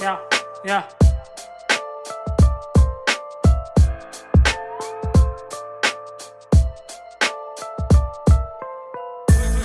yeah, yeah.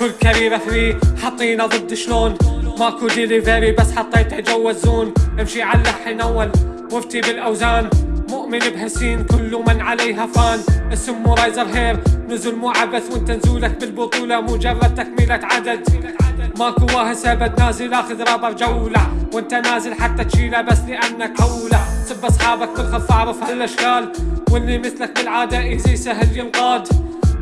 كل كاريرة فري حطينا ضد شلون؟ ماكو ديليفري بس حطيت جو الزون. امشي على اللحن اول مفتي بالأوزان. مؤمن بهالسين كل من عليها فان. اسم رايزر هير نزل مو عبث وانت نزولك بالبطولة. مجرد تكملة عدد. ماكو واهس ابد نازل آخذ رابر جولة وانت نازل حتى تشيله بس لأنك اولى سب أصحابك بالخف اعرف هالاشكال واللي مثلك بالعادة إيزي سهل ينقاد.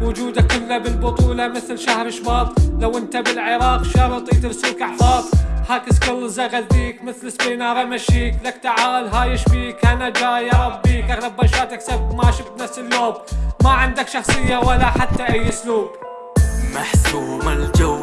وجودك كله بالبطولة مثل شهر شباط. لو انت بالعراق شرط يدرسوك أحفاظ. هاك سكيلز اغذيك مثل سبينار امشيك لك تعال هاي شبيك أنا جاي اربيك أغلب بشاتك سب ماشي بنفس اللوب. ما عندك شخصية ولا حتى أي أسلوب. محسوم you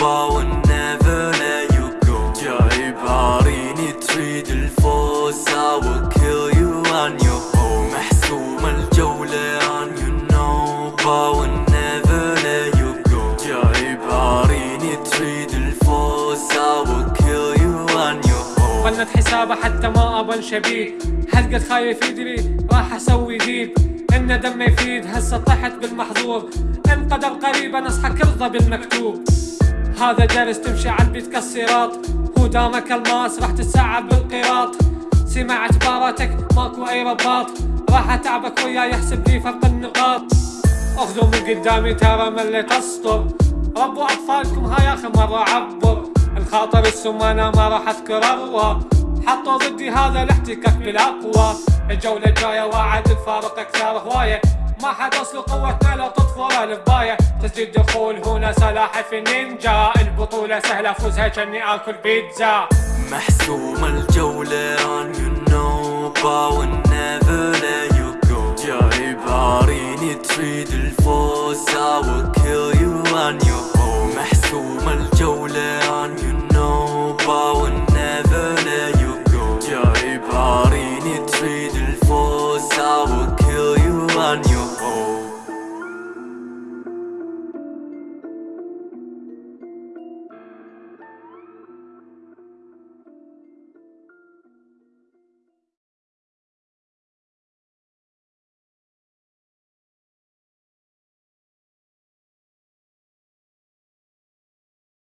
will never let you go. جايب عاريني تريد الفوز. I will kill you on your home محسوم الجولة on you know. But will never let you go. جايب عاريني تريد الفوز. I will kill you on your home ظنت حسابه حتى ما ابن شبيه هل قد خايف يدري؟ راح أسوي ديل. إن دم يفيد. هسه طحت بالمحظور ان قدر قريبا اصحك ارضى بالمكتوب. هذا درس تمشي على البيت كالصراط. هو دامك الماس راح تتسعب بالقراط سمعت باراتك ماكو أي رباط. راح أتعبك وياي يحسب لي فرق النقاط. أخذوا من قدامي ترى مليت اسطر ربوا أطفالكم هاي آخر مرة عبر. الخاطر السمانة ما راح أذكر أروى. حطوا ضدي هذا الاحتكاك بالأقوى. الجولة الجاية واعد الفارق أكثر هواية. ما حد وصل قوتنا لو تطفر الباية. تسجيل دخول هنا سلاحف النينجا. البطولة سهلة فوزها كني آكل بيتزا. محسوم الجولة will never let you go. جايب عاريني تريد الفوز I will kill you on your home محسوم الجولة.